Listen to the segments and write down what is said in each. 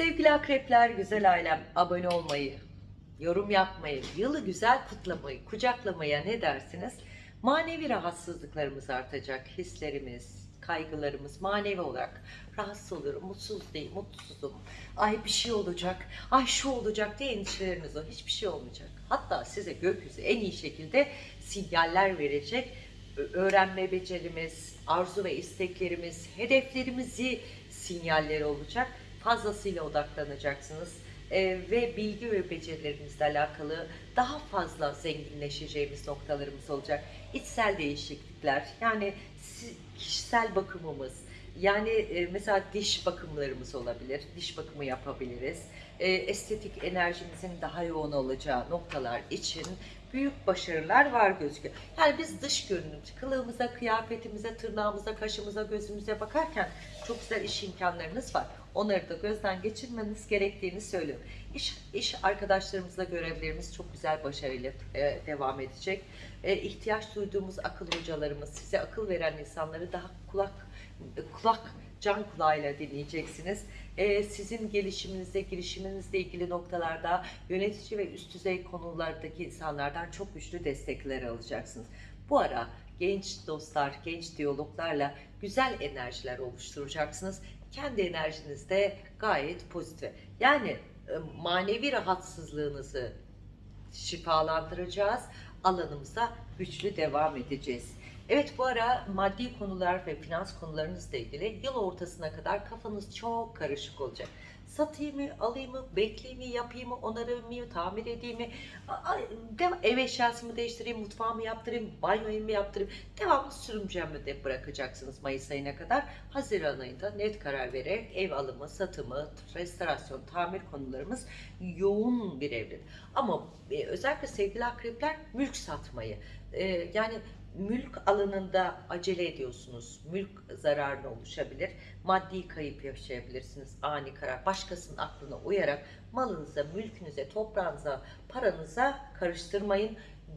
Sevgili akrepler, güzel ailem abone olmayı, yorum yapmayı, yılı güzel kutlamayı, kucaklamaya ne dersiniz? Manevi rahatsızlıklarımız artacak, hislerimiz, kaygılarımız manevi olarak rahatsız oluyorum, mutsuz değil, mutsuzum, ay bir şey olacak, ay şu olacak diye endişeleriniz o, hiçbir şey olmayacak. Hatta size gökyüzü en iyi şekilde sinyaller verecek, öğrenme becerimiz, arzu ve isteklerimiz, hedeflerimizi sinyalleri olacak. Fazlasıyla odaklanacaksınız. Ee, ve bilgi ve becerilerinizle alakalı daha fazla zenginleşeceğimiz noktalarımız olacak. İçsel değişiklikler, yani kişisel bakımımız, yani e, mesela diş bakımlarımız olabilir, diş bakımı yapabiliriz. E, estetik enerjimizin daha yoğun olacağı noktalar için büyük başarılar var gözüküyor. Yani biz dış görünüm, kılığımıza, kıyafetimize, tırnağımıza, kaşımıza, gözümüze bakarken çok güzel iş imkanlarınız var. Onları da gözden geçirmeniz gerektiğini söylüyorum. İş, iş arkadaşlarımızla görevlerimiz çok güzel başarıyla e, devam edecek. E, ihtiyaç duyduğumuz akıl hocalarımız, size akıl veren insanları daha kulak kulak can kulağıyla dinleyeceksiniz. Ee, sizin gelişiminizde, girişiminizle ilgili noktalarda yönetici ve üst düzey konulardaki insanlardan çok güçlü destekler alacaksınız. Bu ara genç dostlar, genç diyaloglarla güzel enerjiler oluşturacaksınız. Kendi enerjiniz de gayet pozitif. Yani e, manevi rahatsızlığınızı şifalandıracağız. Alanımıza güçlü devam edeceğiz. Evet bu ara maddi konular ve finans konularınızla ilgili yıl ortasına kadar kafanız çok karışık olacak. Satayım mı, alayım mı, bekleyeyim mi, yapayım mı, onarayım mı, tamir edeyim mi, ev eşyasımı değiştireyim, mutfağımı yaptırayım, banyoyu mu yaptırayım, devamlı sürümcem mi de bırakacaksınız Mayıs ayına kadar. Haziran ayında net karar vererek ev alımı, satımı, restorasyon, tamir konularımız yoğun bir evre. Ama e, özellikle sevgili akrepler mülk satmayı, e, yani mülk alanında acele ediyorsunuz. Mülk zararına oluşabilir. Maddi kayıp yaşayabilirsiniz. Ani karar. Başkasının aklına uyarak malınıza, mülkünüze, toprağınıza, paranıza karıştırmayın.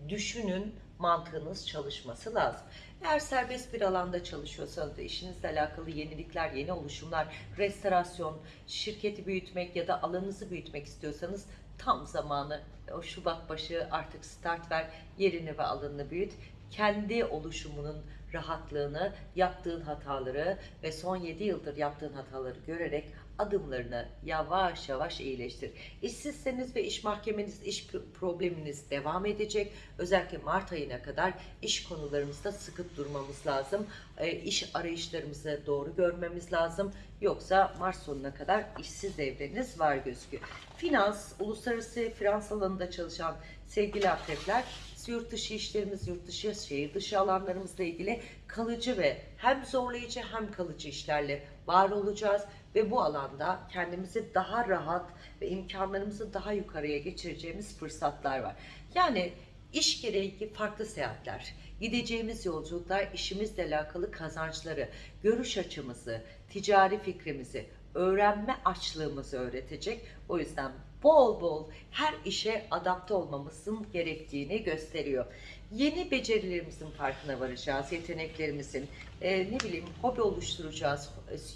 Düşünün, mantığınız çalışması lazım. Eğer serbest bir alanda çalışıyorsanız işinizle alakalı yenilikler, yeni oluşumlar, restorasyon, şirketi büyütmek ya da alanınızı büyütmek istiyorsanız tam zamanı o Şubat başı artık start ver, yerini ve alanını büyüt kendi oluşumunun rahatlığını, yaptığın hataları ve son 7 yıldır yaptığın hataları görerek adımlarını yavaş yavaş iyileştir. İşsizseniz ve iş mahkemeniz, iş probleminiz devam edecek. Özellikle Mart ayına kadar iş konularımızda sıkı durmamız lazım. E, iş arayışlarımızı doğru görmemiz lazım. Yoksa Mart sonuna kadar işsiz evleriniz var gözüküyor. Finans, uluslararası finans alanında çalışan sevgili akrepler yurt dışı işlerimiz, yurt dışı, şehir dışı alanlarımızla ilgili kalıcı ve hem zorlayıcı hem kalıcı işlerle var olacağız ve bu alanda kendimizi daha rahat ve imkanlarımızı daha yukarıya geçireceğimiz fırsatlar var. Yani iş gereği farklı seyahatler, gideceğimiz yolculuklar, işimizle alakalı kazançları, görüş açımızı, ticari fikrimizi, öğrenme açlığımızı öğretecek. O yüzden bol bol her işe adapte olmamızın gerektiğini gösteriyor. Yeni becerilerimizin farkına varacağız, yeteneklerimizin, e, ne bileyim hobi oluşturacağız,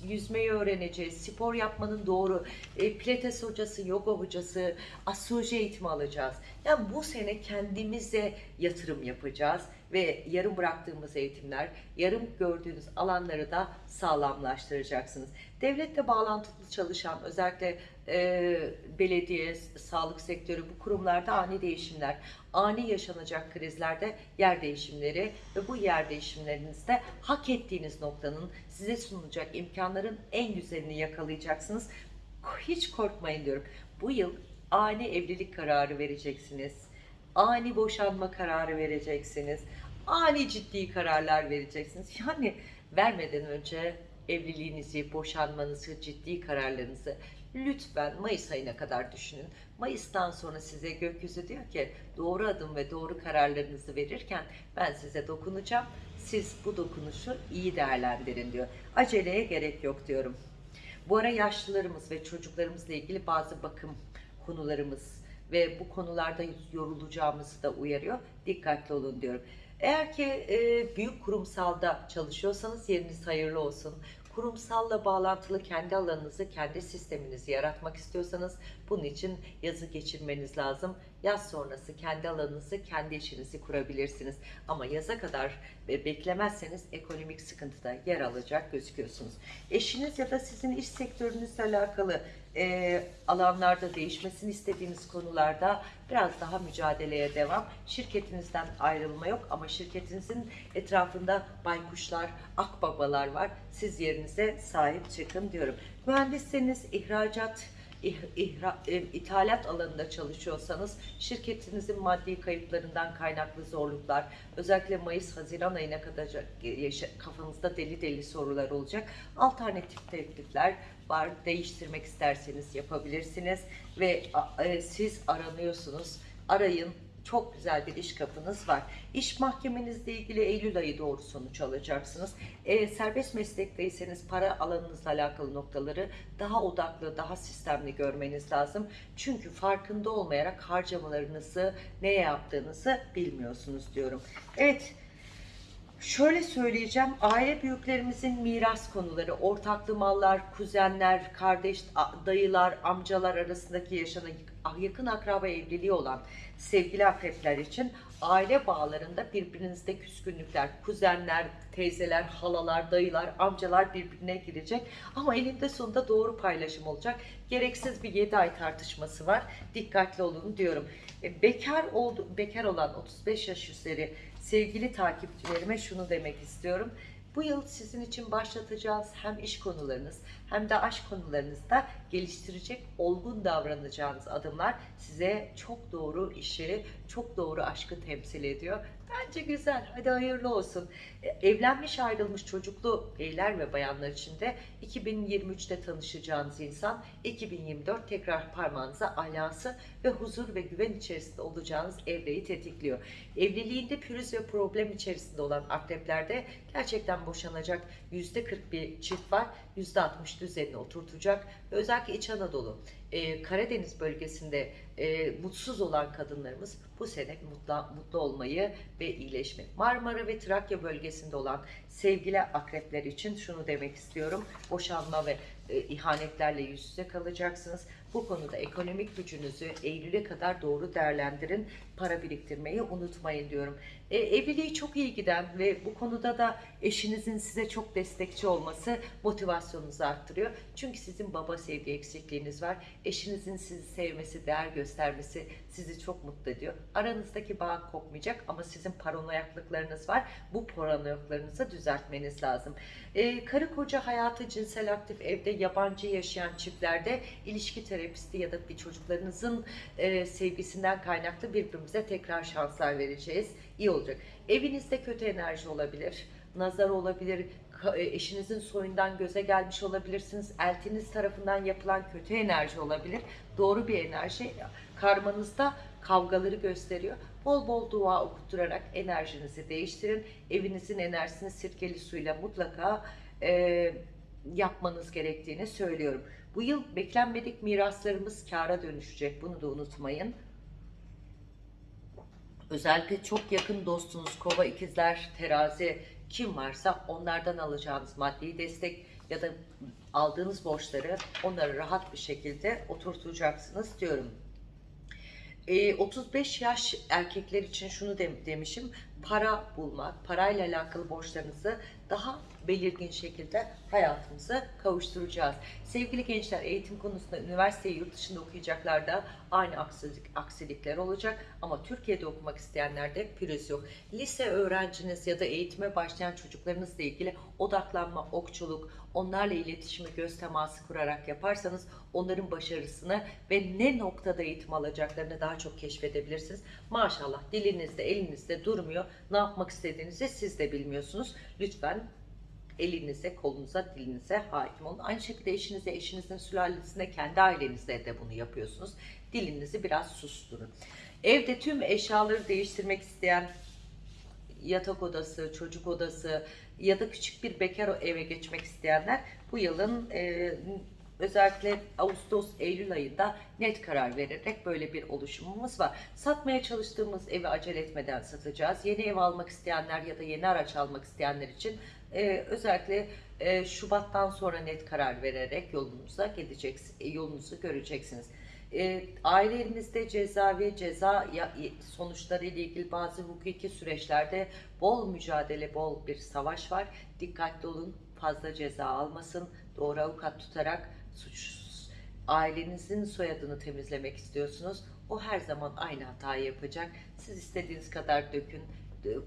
yüzmeyi öğreneceğiz, spor yapmanın doğru, e, pilates hocası, yoga hocası, astroloji eğitimi alacağız. Yani bu sene kendimize yatırım yapacağız ve yarım bıraktığımız eğitimler, yarım gördüğünüz alanları da sağlamlaştıracaksınız. Devletle bağlantılı çalışan özellikle e, belediye, sağlık sektörü bu kurumlarda ani değişimler, ani yaşanacak krizlerde yer değişimleri ve bu yer değişimlerinizde hak ettiğiniz noktanın size sunulacak imkanların en güzelini yakalayacaksınız. Hiç korkmayın diyorum. Bu yıl ani evlilik kararı vereceksiniz. Ani boşanma kararı vereceksiniz. Ani ciddi kararlar vereceksiniz. Yani vermeden önce evliliğinizi, boşanmanızı, ciddi kararlarınızı lütfen Mayıs ayına kadar düşünün. Mayıs'tan sonra size gökyüzü diyor ki doğru adım ve doğru kararlarınızı verirken ben size dokunacağım. Siz bu dokunuşu iyi değerlendirin diyor. Aceleye gerek yok diyorum. Bu ara yaşlılarımız ve çocuklarımızla ilgili bazı bakım konularımız ve bu konularda yorulacağımızı da uyarıyor. Dikkatli olun diyorum. Eğer ki e, büyük kurumsalda çalışıyorsanız yeriniz hayırlı olsun. kurumsalla bağlantılı kendi alanınızı, kendi sisteminizi yaratmak istiyorsanız bunun için yazı geçirmeniz lazım. Yaz sonrası kendi alanınızı, kendi işinizi kurabilirsiniz. Ama yaza kadar e, beklemezseniz ekonomik sıkıntıda yer alacak gözüküyorsunuz. Eşiniz ya da sizin iş sektörünüzle alakalı e, alanlarda değişmesini istediğiniz konularda biraz daha mücadeleye devam. Şirketinizden ayrılma yok ama şirketinizin etrafında baykuşlar, akbabalar var. Siz yerinize sahip çıkın diyorum. Mühendisseniz ihracat, ih- ihra, e, ithalat alanında çalışıyorsanız şirketinizin maddi kayıplarından kaynaklı zorluklar, özellikle Mayıs-Haziran ayına kadar kafanızda deli deli sorular olacak. Alternatif teklifler var. Değiştirmek isterseniz yapabilirsiniz ve e, siz aranıyorsunuz. Arayın. Çok güzel bir iş kapınız var. İş mahkemenizle ilgili Eylül ayı doğru sonuç alacaksınız. E, serbest meslekteyseniz para alanınızla alakalı noktaları daha odaklı, daha sistemli görmeniz lazım. Çünkü farkında olmayarak harcamalarınızı, neye yaptığınızı bilmiyorsunuz diyorum. Evet, Şöyle söyleyeceğim, aile büyüklerimizin miras konuları, ortaklı mallar, kuzenler, kardeş, dayılar, amcalar arasındaki yaşanan yakın akraba evliliği olan sevgili akrepler için aile bağlarında birbirinizde küskünlükler, kuzenler, teyzeler, halalar, dayılar, amcalar birbirine girecek. Ama elinde sonunda doğru paylaşım olacak. Gereksiz bir 7 ay tartışması var. Dikkatli olun diyorum. E, Bekar oldu, bekar olan 35 yaş üzeri sevgili takipçilerime şunu demek istiyorum. Bu yıl sizin için başlatacağız hem iş konularınız hem de aşk konularınızda geliştirecek, olgun davranacağınız adımlar size çok doğru işi, çok doğru aşkı temsil ediyor. Bence güzel. Hadi hayırlı olsun. E, Evlenmiş ayrılmış çocuklu beyler ve bayanlar için de 2023'te tanışacağınız insan 2024 tekrar parmağınıza alası ve huzur ve güven içerisinde olacağınız evreyi tetikliyor. Evliliğinde pürüz ve problem içerisinde olan akreplerde gerçekten boşanacak %40 bir çift var. %60 düzenini oturtacak. Özellikle İç Anadolu, e, Karadeniz bölgesinde e, mutsuz olan kadınlarımız bu sene mutlu, mutlu olmayı ve iyileşme. Marmara ve Trakya bölgesinde olan sevgili akrepler için şunu demek istiyorum. Boşanma ve e, ihanetlerle yüz yüze kalacaksınız. Bu konuda ekonomik gücünüzü Eylül'e kadar doğru değerlendirin. Para biriktirmeyi unutmayın diyorum. E, evliliği çok iyi giden ve bu konuda da eşinizin size çok destekçi olması motivasyonunuzu arttırıyor. Çünkü sizin baba sevgi eksikliğiniz var. Eşinizin sizi sevmesi, değer göstermesi sizi çok mutlu ediyor. Aranızdaki bağ kopmayacak ama sizin paranoyaklıklarınız var. Bu paranoyaklarınızı düzeltmeniz lazım. E, karı koca hayatı cinsel aktif evde yabancı yaşayan çiftlerde ilişki terapisti ya da bir çocuklarınızın e, sevgisinden kaynaklı birbirimize tekrar şanslar vereceğiz. İyi olacak. Evinizde kötü enerji olabilir, nazar olabilir, e, eşinizin soyundan göze gelmiş olabilirsiniz, eltiniz tarafından yapılan kötü enerji olabilir. Doğru bir enerji karmanızda kavgaları gösteriyor. Bol bol dua okutturarak enerjinizi değiştirin. Evinizin enerjisini sirkeli suyla mutlaka e, yapmanız gerektiğini söylüyorum. Bu yıl beklenmedik miraslarımız kâra dönüşecek. Bunu da unutmayın. Özellikle çok yakın dostunuz, kova ikizler, terazi kim varsa onlardan alacağınız maddi destek ya da aldığınız borçları onları rahat bir şekilde oturtacaksınız diyorum. E, 35 yaş erkekler için şunu de- demişim. Para bulmak, parayla alakalı borçlarınızı daha belirgin şekilde hayatımıza kavuşturacağız. Sevgili gençler eğitim konusunda üniversiteyi yurt dışında okuyacaklar da aynı aksilik, aksilikler olacak. Ama Türkiye'de okumak isteyenlerde pürüz yok. Lise öğrenciniz ya da eğitime başlayan çocuklarınızla ilgili odaklanma, okçuluk, onlarla iletişimi göz teması kurarak yaparsanız onların başarısını ve ne noktada eğitim alacaklarını daha çok keşfedebilirsiniz. Maşallah dilinizde, elinizde durmuyor. Ne yapmak istediğinizi siz de bilmiyorsunuz. Lütfen elinize, kolunuza, dilinize hakim olun. Aynı şekilde eşinize, eşinizin sülalesine, kendi ailenizde de bunu yapıyorsunuz. Dilinizi biraz susturun. Evde tüm eşyaları değiştirmek isteyen yatak odası, çocuk odası ya da küçük bir bekar eve geçmek isteyenler bu yılın e, özellikle Ağustos, Eylül ayında net karar vererek böyle bir oluşumumuz var. Satmaya çalıştığımız evi acele etmeden satacağız. Yeni ev almak isteyenler ya da yeni araç almak isteyenler için e, özellikle e, Şubat'tan sonra net karar vererek yolunuza gideceksiniz, yolunuzu göreceksiniz. E, ailenizde cezavi ceza ya- sonuçları ile ilgili bazı hukuki süreçlerde bol mücadele, bol bir savaş var. Dikkatli olun, fazla ceza almasın. Doğru avukat tutarak suçsuz ailenizin soyadını temizlemek istiyorsunuz. O her zaman aynı hatayı yapacak. Siz istediğiniz kadar dökün,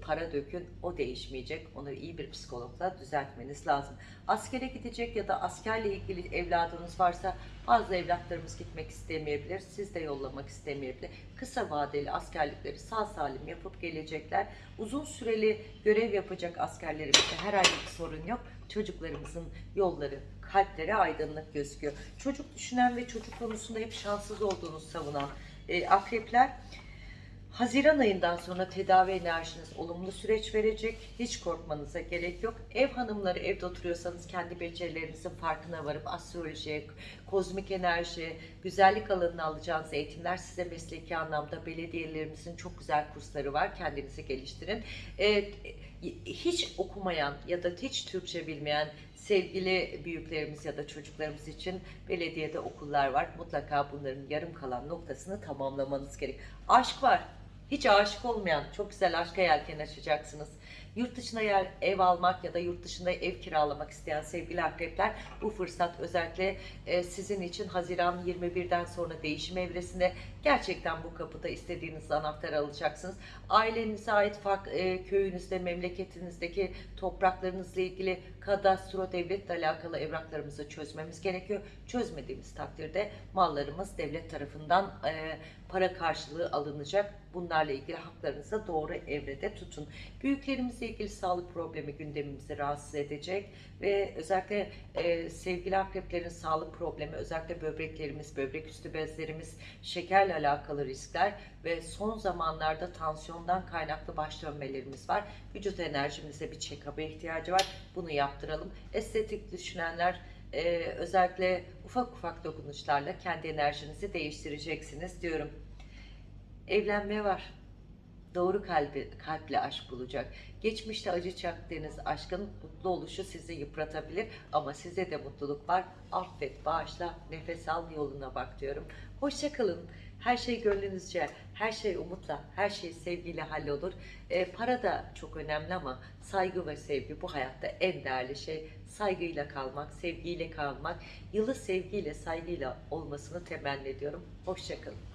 para dökün, o değişmeyecek. Onu iyi bir psikologla düzeltmeniz lazım. Askere gidecek ya da askerle ilgili evladınız varsa bazı evlatlarımız gitmek istemeyebilir. Siz de yollamak istemeyebilir. Kısa vadeli askerlikleri sağ salim yapıp gelecekler. Uzun süreli görev yapacak askerlerimizde herhangi bir sorun yok. Çocuklarımızın yolları, kalpleri aydınlık gözüküyor. Çocuk düşünen ve çocuk konusunda hep şanssız olduğunu savunan e, akrepler Haziran ayından sonra tedavi enerjiniz olumlu süreç verecek. Hiç korkmanıza gerek yok. Ev hanımları evde oturuyorsanız kendi becerilerinizin farkına varıp astroloji, kozmik enerji, güzellik alanına alacağınız eğitimler size mesleki anlamda belediyelerimizin çok güzel kursları var. Kendinizi geliştirin. Ee, hiç okumayan ya da hiç Türkçe bilmeyen sevgili büyüklerimiz ya da çocuklarımız için belediyede okullar var. Mutlaka bunların yarım kalan noktasını tamamlamanız gerek. Aşk var. Hiç aşık olmayan, çok güzel aşka yelken açacaksınız. Yurt dışına yer, ev almak ya da yurt dışında ev kiralamak isteyen sevgili akrepler bu fırsat özellikle e, sizin için Haziran 21'den sonra değişim evresinde gerçekten bu kapıda istediğiniz anahtarı alacaksınız. Ailenize ait fark, e, köyünüzde, memleketinizdeki topraklarınızla ilgili kadastro devletle alakalı evraklarımızı çözmemiz gerekiyor. Çözmediğimiz takdirde mallarımız devlet tarafından e, para karşılığı alınacak. Bunlarla ilgili haklarınızı doğru evrede tutun. Büyüklerimizle ilgili sağlık problemi gündemimizi rahatsız edecek ve özellikle e, sevgili akreplerin sağlık problemi, özellikle böbreklerimiz, böbrek üstü bezlerimiz, şekerle alakalı riskler ve son zamanlarda tansiyondan kaynaklı baş dönmelerimiz var. Vücut enerjimize bir check-up'a ihtiyacı var. Bunu yaptıralım. Estetik düşünenler e, özellikle ufak ufak dokunuşlarla kendi enerjinizi değiştireceksiniz diyorum. Evlenme var. Doğru kalbi, kalple aşk bulacak. Geçmişte acı çaktığınız aşkın mutlu oluşu sizi yıpratabilir ama size de mutluluk var. Affet, bağışla, nefes al, yoluna bak diyorum. Hoşçakalın. Her şey gönlünüzce, her şey umutla, her şey sevgiyle hallolur. E, para da çok önemli ama saygı ve sevgi bu hayatta en değerli şey. Saygıyla kalmak, sevgiyle kalmak, yılı sevgiyle, saygıyla olmasını temenni ediyorum. Hoşçakalın.